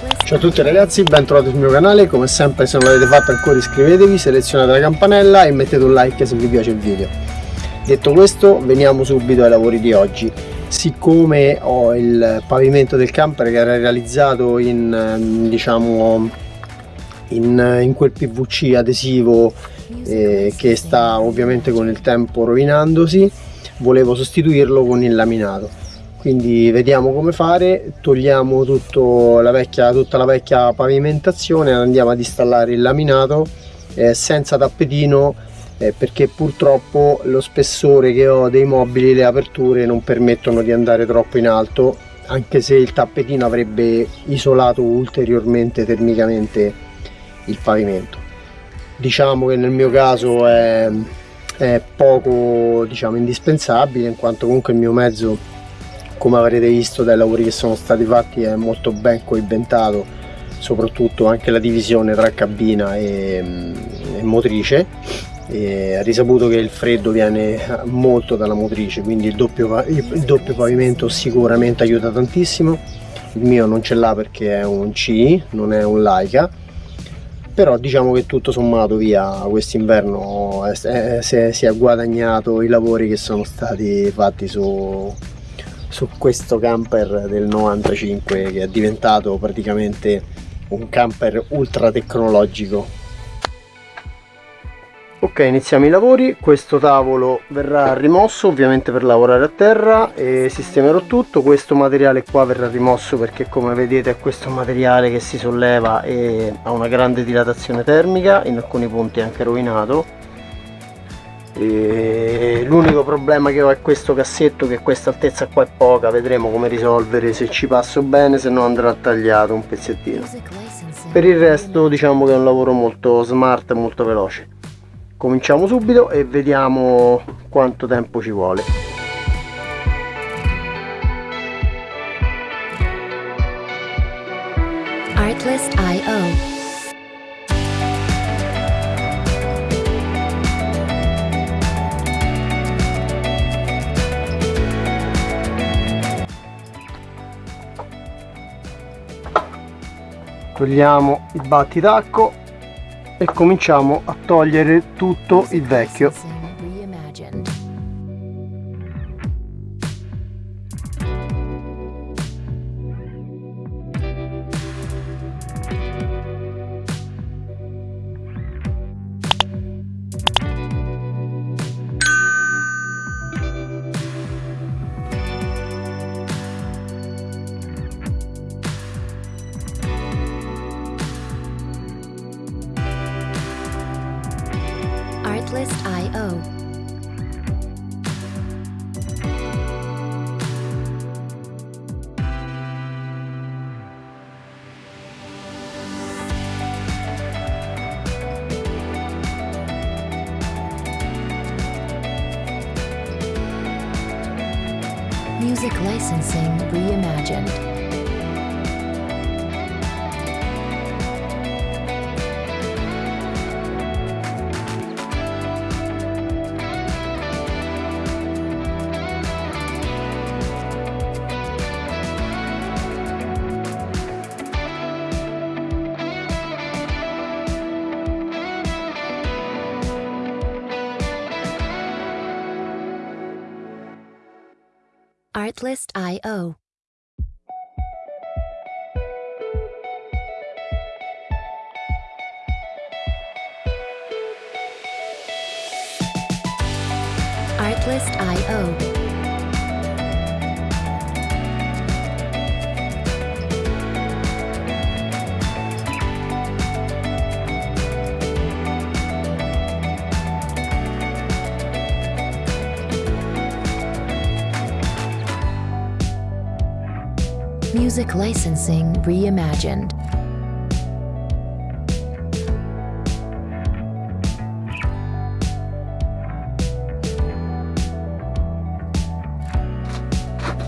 Ciao a tutti ragazzi, bentrovati sul mio canale, come sempre se non l'avete fatto ancora iscrivetevi, selezionate la campanella e mettete un like se vi piace il video. Detto questo, veniamo subito ai lavori di oggi. Siccome ho il pavimento del camper che era realizzato in, diciamo, in, in quel PVC adesivo eh, che sta ovviamente con il tempo rovinandosi, volevo sostituirlo con il laminato quindi vediamo come fare togliamo la vecchia, tutta la vecchia pavimentazione andiamo ad installare il laminato eh, senza tappetino eh, perché purtroppo lo spessore che ho dei mobili le aperture non permettono di andare troppo in alto anche se il tappetino avrebbe isolato ulteriormente termicamente il pavimento. Diciamo che nel mio caso è, è poco diciamo indispensabile in quanto comunque il mio mezzo come avrete visto dai lavori che sono stati fatti è molto ben coibentato soprattutto anche la divisione tra cabina e, mm, e motrice. E ha risaputo che il freddo viene molto dalla motrice quindi il doppio, il doppio pavimento sicuramente aiuta tantissimo. Il mio non ce l'ha perché è un C non è un Laika. Però diciamo che tutto sommato via quest'inverno si è guadagnato i lavori che sono stati fatti su, su questo camper del 95 che è diventato praticamente un camper ultra tecnologico. Ok iniziamo i lavori. Questo tavolo verrà rimosso ovviamente per lavorare a terra e sistemerò tutto. Questo materiale qua verrà rimosso perché come vedete è questo materiale che si solleva e ha una grande dilatazione termica in alcuni punti è anche rovinato l'unico problema che ho è questo cassetto che questa altezza qua è poca. Vedremo come risolvere se ci passo bene se no andrà tagliato un pezzettino. Per il resto diciamo che è un lavoro molto smart molto veloce. Cominciamo subito e vediamo quanto tempo ci vuole. Artlist.io togliamo il battitacco e cominciamo a togliere tutto il vecchio Artlist.io. Artlist.io. Artlist.io. Music licensing reimagined.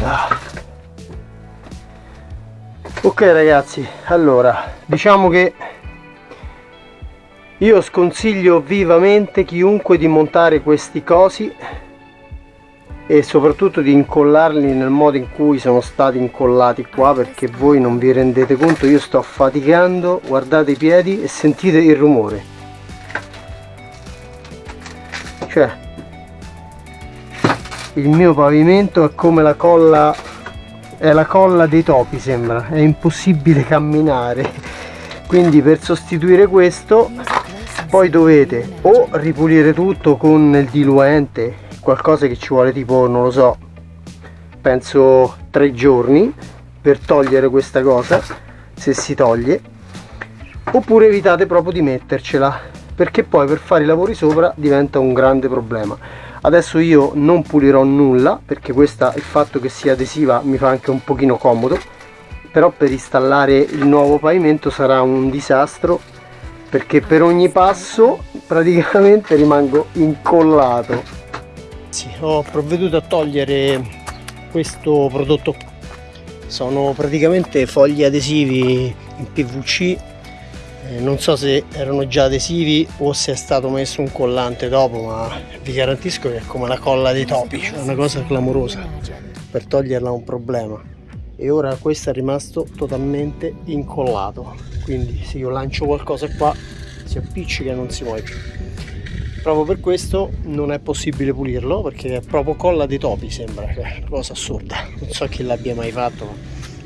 Ah. Ok ragazzi, allora, diciamo che io sconsiglio vivamente chiunque di montare questi cosi e soprattutto di incollarli nel modo in cui sono stati incollati qua perché voi non vi rendete conto io sto faticando guardate i piedi e sentite il rumore. Cioè il mio pavimento è come la colla è la colla dei topi sembra è impossibile camminare. Quindi per sostituire questo poi dovete o ripulire tutto con il diluente qualcosa che ci vuole tipo non lo so penso tre giorni per togliere questa cosa se si toglie oppure evitate proprio di mettercela perché poi per fare i lavori sopra diventa un grande problema. Adesso io non pulirò nulla perché questa il fatto che sia adesiva mi fa anche un pochino comodo però per installare il nuovo pavimento sarà un disastro perché per ogni passo praticamente rimango incollato ragazzi ho provveduto a togliere questo prodotto. Sono praticamente fogli adesivi in PVC eh, non so se erano già adesivi o se è stato messo un collante dopo ma vi garantisco che è come la colla dei topi cioè una cosa clamorosa. Per toglierla è un problema. E ora questo è rimasto totalmente incollato. Quindi se io lancio qualcosa qua si appiccica e non si muove più proprio per questo non è possibile pulirlo perché è proprio colla dei topi sembra cioè una cosa assurda. Non so chi l'abbia mai fatto ma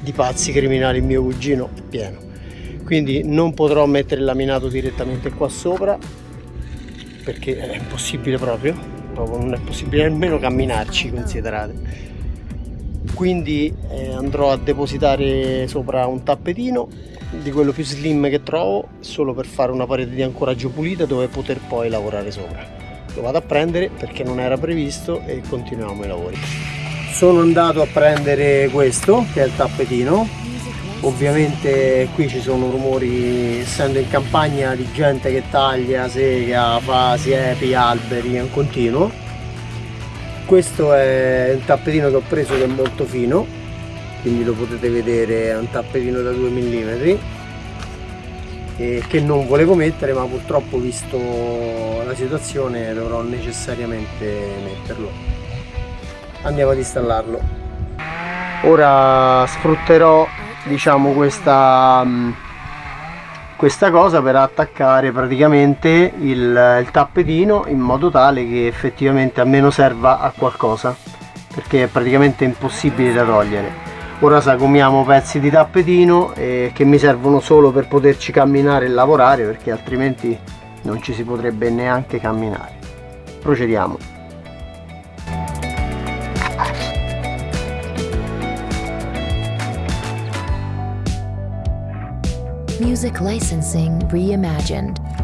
di pazzi criminali mio cugino è pieno. Quindi non potrò mettere il laminato direttamente qua sopra perché è impossibile proprio, proprio non è possibile nemmeno camminarci considerate quindi eh, andrò a depositare sopra un tappetino di quello più slim che trovo solo per fare una parete di ancoraggio pulita dove poter poi lavorare sopra. Lo vado a prendere perché non era previsto e continuiamo i lavori. Sono andato a prendere questo che è il tappetino. Ovviamente qui ci sono rumori essendo in campagna di gente che taglia, sega, fa siepi, alberi in continuo questo è un tappetino che ho preso che è molto fino quindi lo potete vedere è un tappetino da 2 mm che non volevo mettere ma purtroppo visto la situazione dovrò necessariamente metterlo. Andiamo ad installarlo. Ora sfrutterò diciamo questa questa cosa per attaccare praticamente il, il tappetino in modo tale che effettivamente almeno serva a qualcosa perché è praticamente impossibile da togliere. Ora sagomiamo pezzi di tappetino eh, che mi servono solo per poterci camminare e lavorare perché altrimenti non ci si potrebbe neanche camminare. Procediamo Music licensing reimagined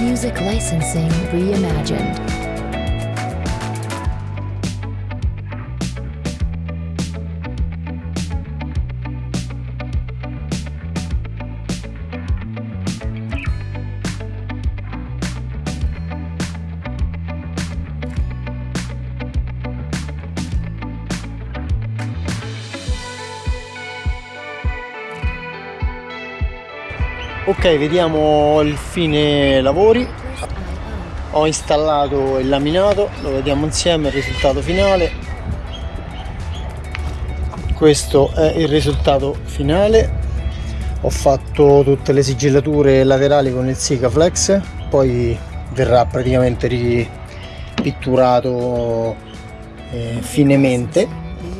Music licensing reimagined. Ok vediamo il fine lavori. Ho installato il laminato lo vediamo insieme il risultato finale. Questo è il risultato finale. Ho fatto tutte le sigillature laterali con il Sikaflex poi verrà praticamente ripitturato eh, finemente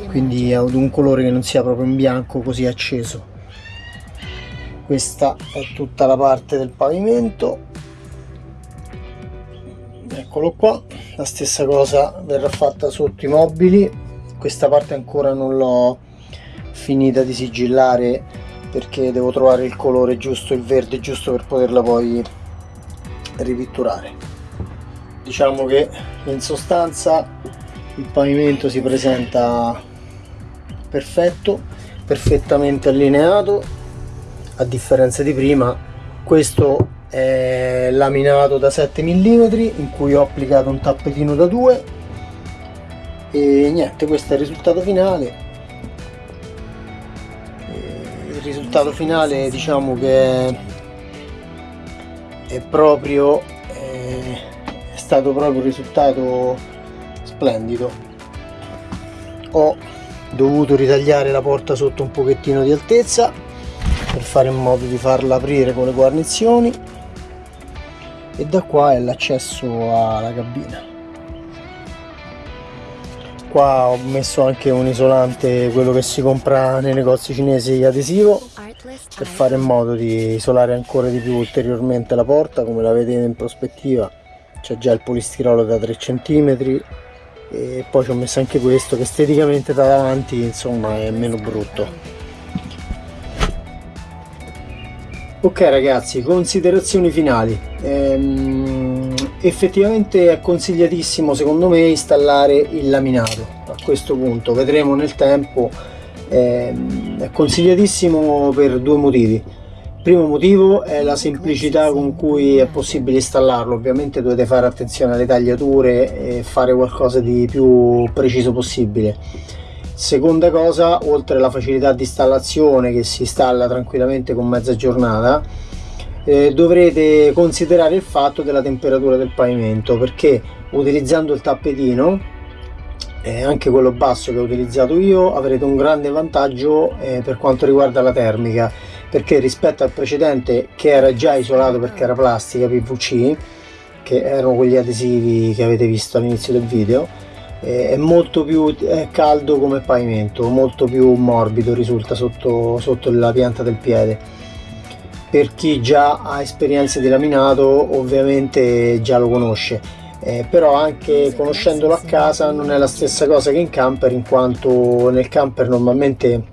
quindi ad un colore che non sia proprio in bianco così acceso questa è tutta la parte del pavimento. Eccolo qua. La stessa cosa verrà fatta sotto i mobili. Questa parte ancora non l'ho finita di sigillare perché devo trovare il colore giusto il verde giusto per poterla poi ripitturare. Diciamo che in sostanza il pavimento si presenta perfetto perfettamente allineato a differenza di prima questo è laminato da 7 mm in cui ho applicato un tappetino da 2 e niente questo è il risultato finale. Il risultato finale diciamo che è proprio è stato proprio un risultato splendido. Ho dovuto ritagliare la porta sotto un pochettino di altezza per fare in modo di farla aprire con le guarnizioni. E da qua è l'accesso alla cabina. Qua ho messo anche un isolante quello che si compra nei negozi cinesi adesivo per fare in modo di isolare ancora di più ulteriormente la porta come la vedete in prospettiva. C'è già il polistirolo da 3 cm e poi ci ho messo anche questo che esteticamente da davanti insomma è meno brutto ok ragazzi considerazioni finali. Ehm, effettivamente è consigliatissimo secondo me installare il laminato a questo punto. Vedremo nel tempo. Ehm, è consigliatissimo per due motivi. Primo motivo è la semplicità con cui è possibile installarlo. Ovviamente dovete fare attenzione alle tagliature e fare qualcosa di più preciso possibile seconda cosa oltre alla facilità di installazione che si installa tranquillamente con mezza giornata eh, dovrete considerare il fatto della temperatura del pavimento perché utilizzando il tappetino eh, anche quello basso che ho utilizzato io avrete un grande vantaggio eh, per quanto riguarda la termica perché rispetto al precedente che era già isolato perché era plastica PVC che erano quegli adesivi che avete visto all'inizio del video è molto più caldo come pavimento molto più morbido risulta sotto, sotto la pianta del piede. Per chi già ha esperienze di laminato ovviamente già lo conosce. Eh, però anche conoscendolo a casa non è la stessa cosa che in camper in quanto nel camper normalmente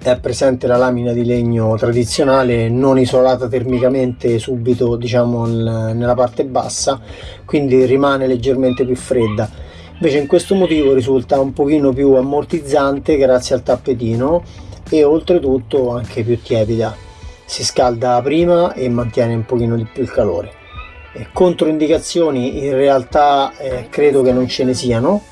è presente la lamina di legno tradizionale non isolata termicamente subito diciamo nella parte bassa quindi rimane leggermente più fredda invece in questo motivo risulta un pochino più ammortizzante grazie al tappetino e oltretutto anche più tiepida. Si scalda prima e mantiene un pochino di più il calore. Controindicazioni in realtà eh, credo che non ce ne siano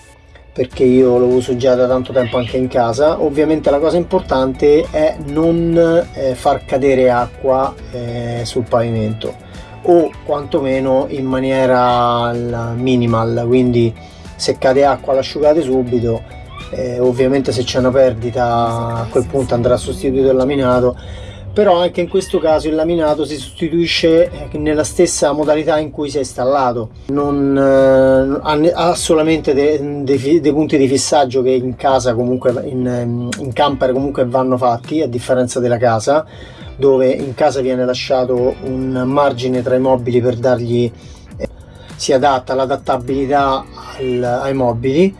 perché io lo uso già da tanto tempo anche in casa. Ovviamente la cosa importante è non eh, far cadere acqua eh, sul pavimento o quantomeno in maniera minimal quindi se cade acqua l'asciugate subito eh, ovviamente se c'è una perdita a quel punto andrà sostituito il laminato. Però anche in questo caso il laminato si sostituisce eh, nella stessa modalità in cui si è installato. Non eh, ha solamente dei, dei, dei, punti di fissaggio che in casa comunque in, in camper comunque vanno fatti a differenza della casa dove in casa viene lasciato un margine tra i mobili per dargli si adatta l'adattabilità ai mobili.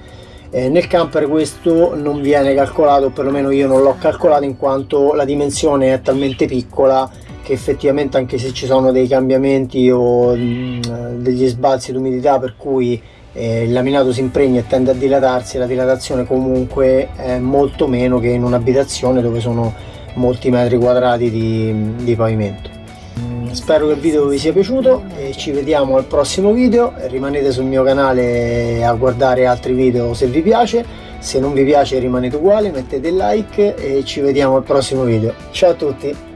Eh, nel camper questo non viene calcolato, perlomeno io non l'ho calcolato in quanto la dimensione è talmente piccola che effettivamente anche se ci sono dei cambiamenti o mh, mm, degli sbalzi d'umidità per cui eh, il laminato si impregna e tende a dilatarsi, la dilatazione comunque è molto meno che in un'abitazione dove sono molti metri quadrati di, di pavimento spero che il video vi sia piaciuto e ci vediamo al prossimo video. Rimanete sul mio canale a guardare altri video se vi piace. Se non vi piace rimanete uguali mettete like e ci vediamo al prossimo video. Ciao a tutti